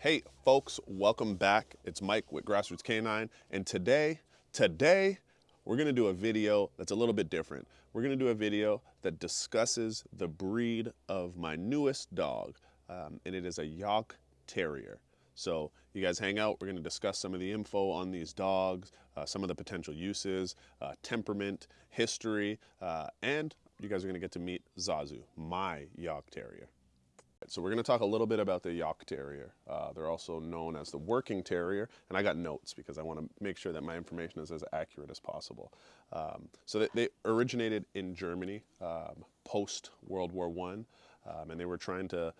Hey folks, welcome back. It's Mike with Grassroots Canine, and today, today, we're gonna do a video that's a little bit different. We're gonna do a video that discusses the breed of my newest dog, um, and it is a Jagd Terrier. So you guys hang out, we're gonna discuss some of the info on these dogs, uh, some of the potential uses, uh, temperament, history, uh, and you guys are gonna get to meet Zazu, my Jagd Terrier. So we're going to talk a little bit about the Jagd Terrier. Uh, they're also known as the Working Terrier, and I got notes because I want to make sure that my information is as accurate as possible. Um, so they, they, originated in Germany um, post World War One, um, and they were trying to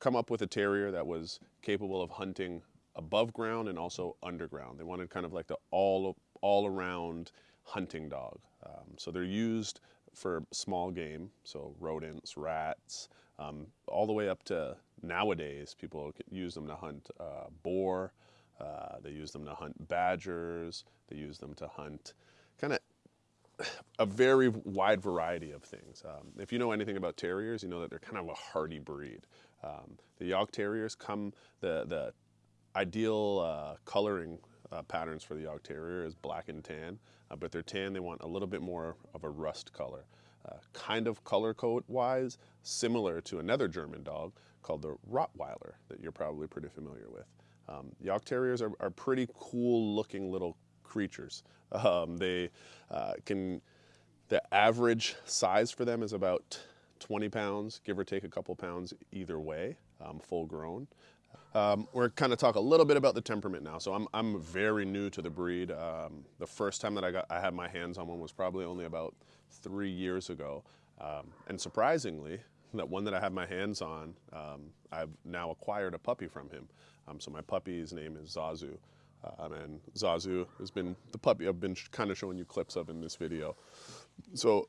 come up with a terrier that was capable of hunting above ground and also underground. They wanted kind of like the all all around hunting dog. Um, so they're used for small game, so rodents, rats, um, all the way up to nowadays, people use them to hunt uh, boar, uh, they use them to hunt badgers, they use them to hunt kind of a very wide variety of things. Um, if you know anything about terriers, you know that they're kind of a hardy breed. Um, the Jagd Terriers come, the, the ideal uh, coloring uh, patterns for the Jagd Terrier is black and tan, uh, but they're tan, they want a little bit more of a rust color. Uh, kind of color code wise, similar to another German dog called the Rottweiler that you're probably pretty familiar with. Um, Jagd Terriers are, are, pretty cool looking little creatures. Um, they uh, can, the average size for them is about 20 pounds, give or take a couple pounds either way, um, full grown. Um, we're kind of talk a little bit about the temperament now. So I'm, I'm very new to the breed. Um, the first time that I got I had my hands on one was probably only about three years ago. Um, and surprisingly, that one that I have my hands on, um, I've now acquired a puppy from him. Um, so my puppy's name is Zazu. Um, and Zazu has been the puppy I've been kind of showing you clips of in this video. So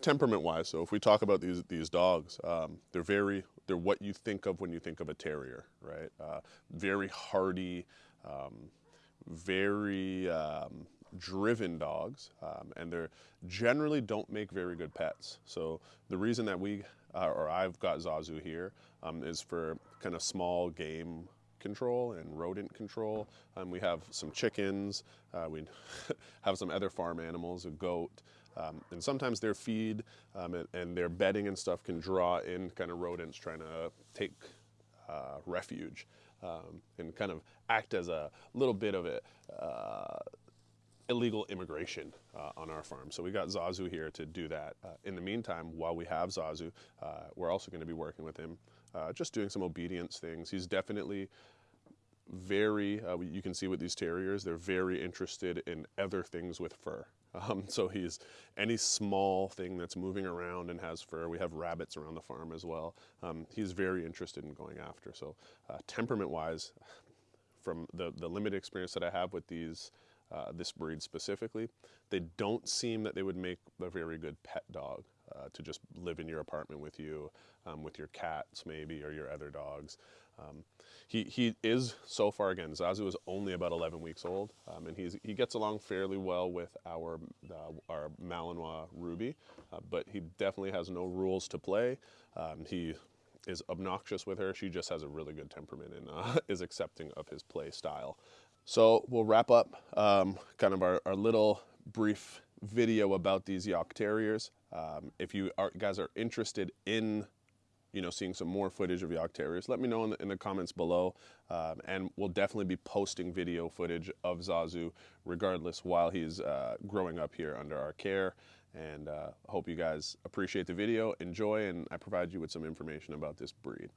temperament wise, so if we talk about these these dogs, um, they're very they're what you think of when you think of a terrier, right? Uh, very hardy, um, very um, driven dogs, um, and they generally don't make very good pets. So the reason that we uh, or I've got Zazu here um, is for kind of small game control and rodent control. Um, we have some chickens, uh, we have some other farm animals, a goat, um, and sometimes their feed um, and, and, their bedding and stuff can draw in kind of rodents trying to take uh, refuge um, and kind of act as a little bit of a uh, illegal immigration uh, on our farm. So we got Zazu here to do that. Uh, in the meantime, while we have Zazu, uh, we're also going to be working with him, uh, just doing some obedience things. He's definitely very, uh, you can see with these terriers, they're very interested in other things with fur. Um, so he's any small thing that's moving around and has fur. We have rabbits around the farm as well. Um, he's very interested in going after. So uh, temperament-wise, from the, the limited experience that I have with these uh, this breed specifically, they don't seem that they would make a very good pet dog uh, to just live in your apartment with you, um, with your cats maybe, or your other dogs. Um, he, he is, so far again, Zazu is only about 11 weeks old, um, and he's, he gets along fairly well with our, uh, our Malinois Ruby, uh, but he definitely has no rules to play. Um, he is obnoxious with her. She just has a really good temperament and uh, is accepting of his play style. So we'll wrap up um, kind of our, our, little brief video about these Jagd Terriers. Um, if you are, guys are interested in you know, seeing some more footage of Jagd Terriers, let me know in the, in the comments below. Um, and we'll definitely be posting video footage of Zazu regardless while he's uh, growing up here under our care. And uh, hope you guys appreciate the video, enjoy, and I provide you with some information about this breed.